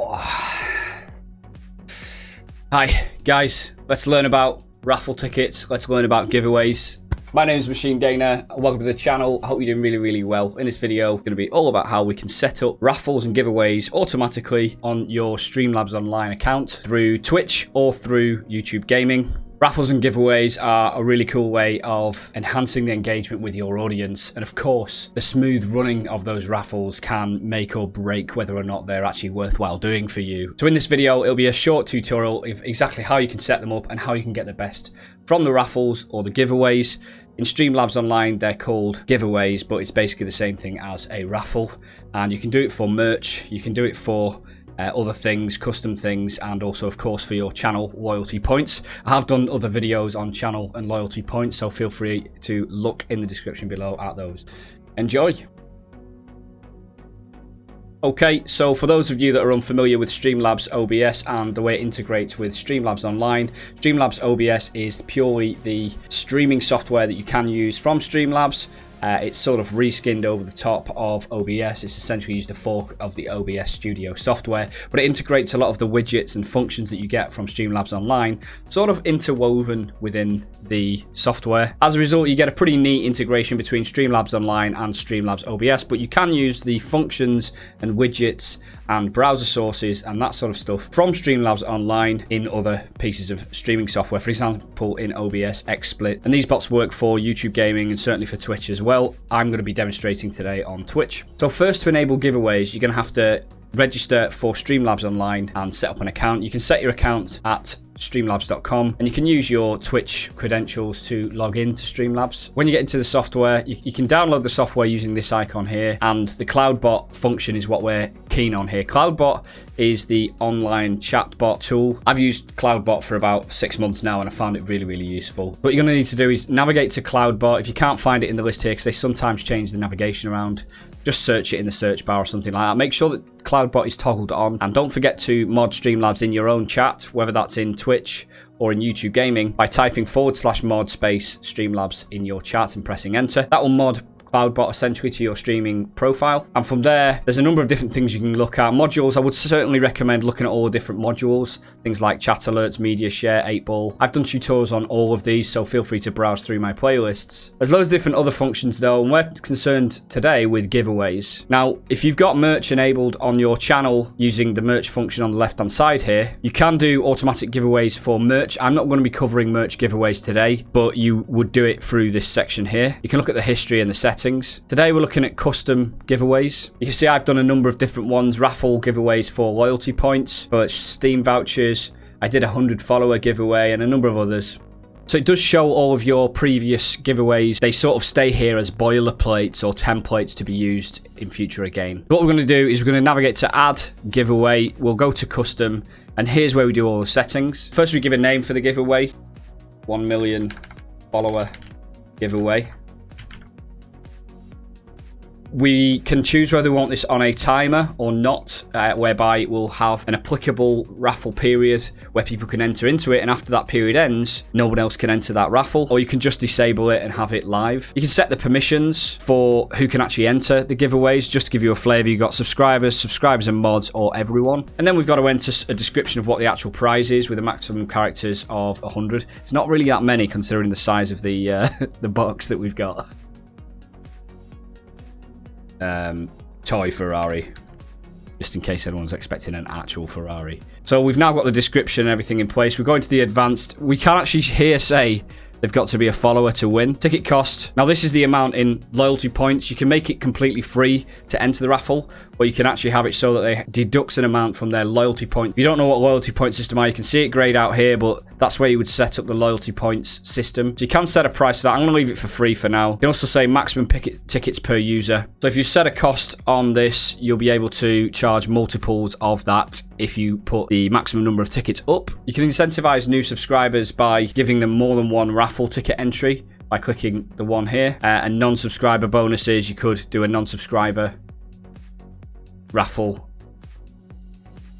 Oh. Hi, guys. Let's learn about raffle tickets. Let's learn about giveaways. My name is Machine Dana. Welcome to the channel. I hope you're doing really, really well. In this video, it's going to be all about how we can set up raffles and giveaways automatically on your Streamlabs Online account through Twitch or through YouTube Gaming. Raffles and giveaways are a really cool way of enhancing the engagement with your audience. And of course, the smooth running of those raffles can make or break whether or not they're actually worthwhile doing for you. So in this video, it'll be a short tutorial of exactly how you can set them up and how you can get the best from the raffles or the giveaways. In Streamlabs Online, they're called giveaways, but it's basically the same thing as a raffle. And you can do it for merch, you can do it for uh, other things, custom things, and also, of course, for your channel loyalty points. I have done other videos on channel and loyalty points, so feel free to look in the description below at those. Enjoy! Okay, so for those of you that are unfamiliar with Streamlabs OBS and the way it integrates with Streamlabs Online, Streamlabs OBS is purely the streaming software that you can use from Streamlabs uh, it's sort of reskinned over the top of OBS. It's essentially used a fork of the OBS Studio software, but it integrates a lot of the widgets and functions that you get from Streamlabs Online, sort of interwoven within the software. As a result, you get a pretty neat integration between Streamlabs Online and Streamlabs OBS, but you can use the functions and widgets and browser sources and that sort of stuff from Streamlabs Online in other pieces of streaming software, for example, in OBS XSplit. And these bots work for YouTube gaming and certainly for Twitch as well I'm going to be demonstrating today on Twitch. So first to enable giveaways, you're going to have to register for Streamlabs Online and set up an account. You can set your account at streamlabs.com and you can use your Twitch credentials to log into Streamlabs. When you get into the software, you, you, can download the software using this icon here and the CloudBot function is what we're keen on here. CloudBot is the online chatbot tool. I've used CloudBot for about six months now and I found it really, really useful. What you're going to need to do is navigate to CloudBot. If you can't find it in the list here, because they sometimes change the navigation around, just search it in the search bar or something like that. Make sure that CloudBot is toggled on. And don't forget to mod Streamlabs in your own chat, whether that's in Twitch or in YouTube Gaming, by typing forward slash mod space Streamlabs in your chat and pressing enter. That will mod CloudBot essentially to your streaming profile. And from there, there's a number of different things you can look at. Modules, I would certainly recommend looking at all the different modules. Things like chat alerts, media share, 8ball. I've done tutorials on all of these, so feel free to browse through my playlists. There's loads of different other functions though, and we're concerned today with giveaways. Now, if you've got merch enabled on your channel using the merch function on the left-hand side here, you can do automatic giveaways for merch. I'm not going to be covering merch giveaways today, but you would do it through this section here. You can look at the history and the settings settings. Today we're looking at custom giveaways. You can see I've done a number of different ones, raffle giveaways for loyalty points, but Steam vouchers. I did a 100 follower giveaway and a number of others. So it does show all of your previous giveaways. They sort of stay here as boilerplates or templates to be used in future again. What we're going to do is we're going to navigate to add giveaway. We'll go to custom and here's where we do all the settings. First we give a name for the giveaway. 1 million follower giveaway we can choose whether we want this on a timer or not, uh, whereby it will have an applicable raffle period where people can enter into it, and after that period ends, no one else can enter that raffle, or you can just disable it and have it live. You can set the permissions for who can actually enter the giveaways, just to give you a flavour. You've got subscribers, subscribers and mods, or everyone. And then we've got to enter a description of what the actual prize is with a maximum characters of 100. It's not really that many considering the size of the, uh, the box that we've got um, toy Ferrari, just in case anyone's expecting an actual Ferrari. So we've now got the description and everything in place. We're going to the advanced. We can actually here say They've got to be a follower to win. Ticket cost. Now, this is the amount in loyalty points. You can make it completely free to enter the raffle, or you can actually have it so that they deducts an amount from their loyalty point. If you don't know what loyalty point system are, you can see it grayed out here, but that's where you would set up the loyalty points system. So you can set a price to that. I'm going to leave it for free for now. You can also say maximum tickets per user. So if you set a cost on this, you'll be able to charge multiples of that if you put the maximum number of tickets up. You can incentivize new subscribers by giving them more than one raffle ticket entry by clicking the one here. Uh, and non-subscriber bonuses, you could do a non-subscriber raffle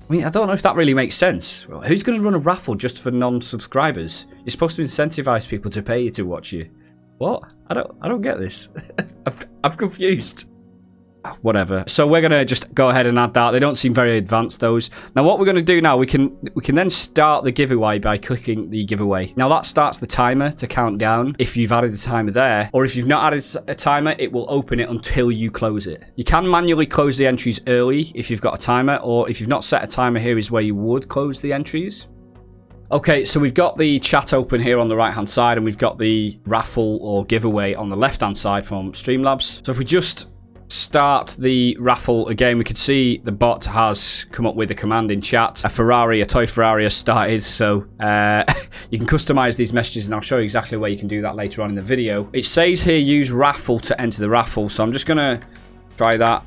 I mean, I don't know if that really makes sense. Who's going to run a raffle just for non-subscribers? You're supposed to incentivize people to pay you to watch you. What? I don't. I don't get this. I'm, I'm confused. Whatever. So we're gonna just go ahead and add that. They don't seem very advanced those. Now what we're gonna do now, we can we can then start the giveaway by clicking the giveaway. Now that starts the timer to count down if you've added a timer there, or if you've not added a timer, it will open it until you close it. You can manually close the entries early if you've got a timer, or if you've not set a timer here is where you would close the entries. Okay, so we've got the chat open here on the right-hand side, and we've got the raffle or giveaway on the left-hand side from Streamlabs. So if we just start the raffle again, we could see the bot has come up with a command in chat. A Ferrari, a toy Ferrari has started, so uh, you can customize these messages, and I'll show you exactly where you can do that later on in the video. It says here, use raffle to enter the raffle, so I'm just going to try that.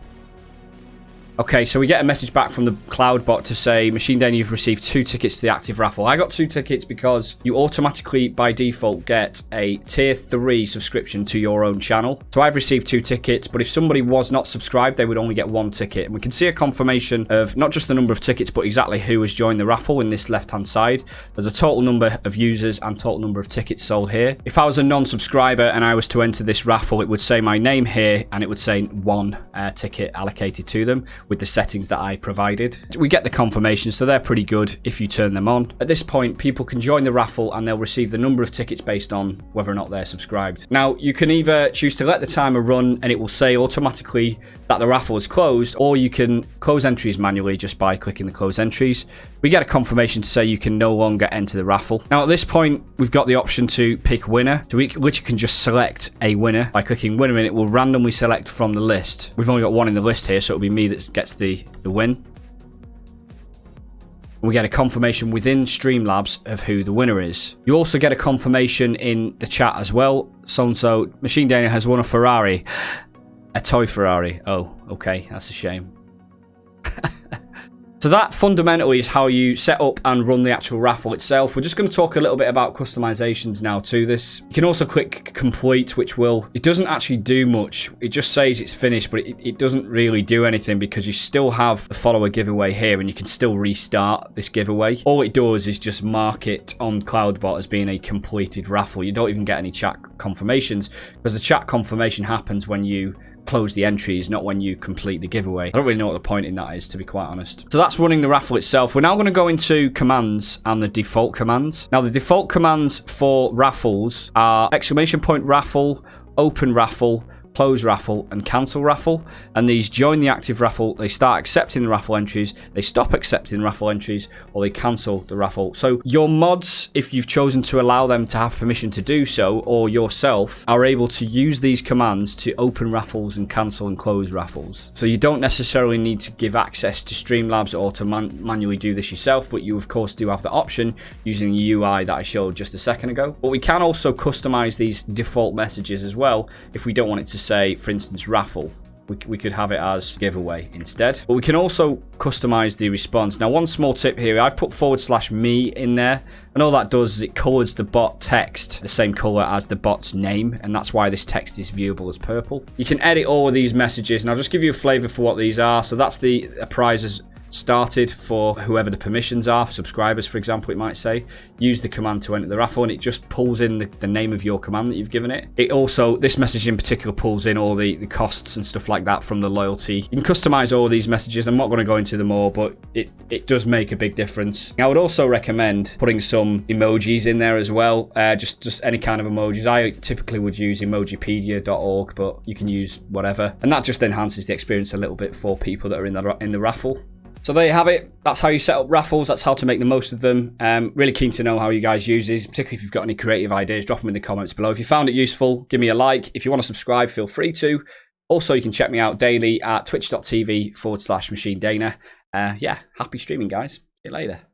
Okay, so we get a message back from the cloud bot to say, Machine Dana, you've received two tickets to the active raffle. I got two tickets because you automatically, by default, get a tier 3 subscription to your own channel. So I've received two tickets, but if somebody was not subscribed, they would only get one ticket. And we can see a confirmation of not just the number of tickets, but exactly who has joined the raffle in this left-hand side. There's a total number of users and total number of tickets sold here. If I was a non-subscriber and I was to enter this raffle, it would say my name here, and it would say one uh, ticket allocated to them with the settings that I provided. We get the confirmation, so they're pretty good if you turn them on. At this point, people can join the raffle and they'll receive the number of tickets based on whether or not they're subscribed. Now, you can either choose to let the timer run and it will say automatically that the raffle is closed, or you can close entries manually just by clicking the close entries. We get a confirmation to say you can no longer enter the raffle. Now, at this point, we've got the option to pick winner, so we literally can just select a winner by clicking winner and it will randomly select from the list. We've only got one in the list here, so it'll be me that gets the, the win. We get a confirmation within Streamlabs of who the winner is. You also get a confirmation in the chat as well. So-and-so, Machine Dana has won a Ferrari. A toy Ferrari. Oh, okay. That's a shame. So that fundamentally is how you set up and run the actual raffle itself. We're just going to talk a little bit about customizations now to this. You can also click complete, which will, it doesn't actually do much. It just says it's finished, but it, it doesn't really do anything because you still have the follower giveaway here and you can still restart this giveaway. All it does is just mark it on CloudBot as being a completed raffle. You don't even get any chat confirmations because the chat confirmation happens when you close the entries, not when you complete the giveaway. I don't really know what the point in that is, to be quite honest. So that's running the raffle itself. We're now going to go into commands and the default commands. Now, the default commands for raffles are exclamation point raffle, open raffle, close raffle, and cancel raffle. And these join the active raffle, they start accepting the raffle entries, they stop accepting raffle entries, or they cancel the raffle. So your mods, if you've chosen to allow them to have permission to do so, or yourself, are able to use these commands to open raffles and cancel and close raffles. So you don't necessarily need to give access to Streamlabs or to man manually do this yourself, but you of course do have the option using the UI that I showed just a second ago. But we can also customize these default messages as well if we don't want it to say, for instance, raffle. We, could have it as giveaway instead. But we can also customize the response. Now, one small tip here, I've put forward slash me in there. And all that does is it colors the bot text the same color as the bot's name. And that's why this text is viewable as purple. You can edit all of these messages. And I'll just give you a flavor for what these are. So that's the prizes started for whoever the permissions are, for subscribers, for example, it might say. Use the command to enter the raffle, and it just pulls in the, the, name of your command that you've given it. It also, this message in particular, pulls in all the, the costs and stuff like that from the loyalty. You can customize all these messages. I'm not going to go into them all, but it, it does make a big difference. I would also recommend putting some emojis in there as well, uh, just, just any kind of emojis. I typically would use emojipedia.org, but you can use whatever. And that just enhances the experience a little bit for people that are in the, in the raffle. So there you have it. That's how you set up raffles. That's how to make the most of them. Um, really keen to know how you guys use these, particularly if you've got any creative ideas. Drop them in the comments below. If you found it useful, give me a like. If you want to subscribe, feel free to. Also, you can check me out daily at twitch.tv forward slash machine dana. Uh, yeah, happy streaming, guys. See you later.